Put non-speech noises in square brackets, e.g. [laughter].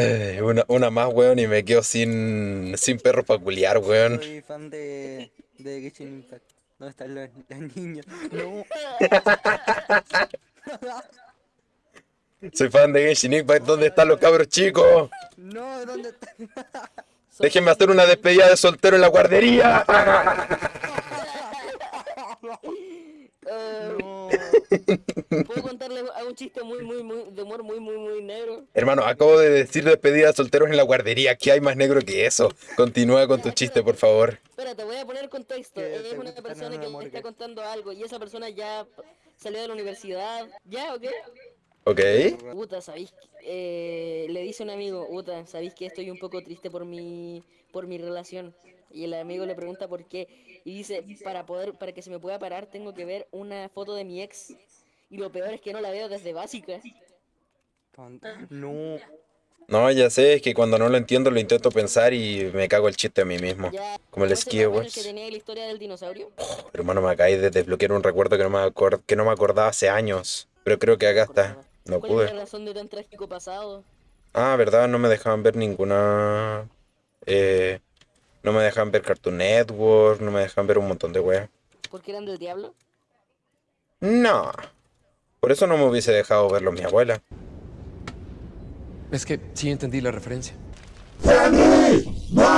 Eh, una, una más, weón, y me quedo sin, sin perro para culiar, weón. Soy fan de, de Genshin Impact. ¿Dónde están los, los niños? No. [laughs] Soy fan de Genshin Impact. ¿Dónde están los cabros chicos? No, ¿dónde están? [laughs] Déjenme hacer una despedida de soltero en la guardería. [laughs] Eh, No. ¿Puedo contarle a un chiste muy, muy, muy, de humor muy, muy, muy negro? Hermano, acabo de decir despedida de solteros en la guardería. ¿Qué hay más negro que eso? Continúa con tu chiste, por favor. Espera, te voy a poner contexto. Es una persona que me está contando algo y esa persona ya salió de la universidad. ¿Ya o qué? ¿Ok? Uta, ¿sabéis? Eh, le dice un amigo, Uta, ¿sabéis que estoy un poco triste por mi, por mi relación? Y el amigo le pregunta por qué. Y dice, para poder, para que se me pueda parar, tengo que ver una foto de mi ex. Y lo peor es que no la veo desde básica. Tonta. No. No, ya sé, es que cuando no lo entiendo lo intento pensar y me cago el chiste a mí mismo. Ya, Como el ¿no ese Ski mapa en el Wars. que tenía la historia del dinosaurio? Hermano, me acabé de desbloquear un recuerdo que no me, que no me acordaba hace años. Pero creo que acá está. No ¿Cuál es la pude. razón de tan trágico pasado? Ah, verdad, no me dejaban ver ninguna... Eh, no me dejaban ver Cartoon Network, no me dejaban ver un montón de weas. ¿Porque eran del diablo? No. Por eso no me hubiese dejado verlo mi abuela. Es que sí entendí la referencia. ¡Henry! ¡Mike!